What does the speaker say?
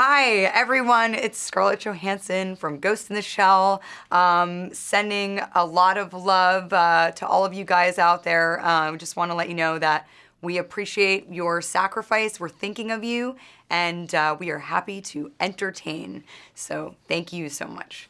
Hi, everyone. It's Scarlett Johansson from Ghost in the Shell, um, sending a lot of love uh, to all of you guys out there. Um, just want to let you know that we appreciate your sacrifice. We're thinking of you, and uh, we are happy to entertain. So thank you so much.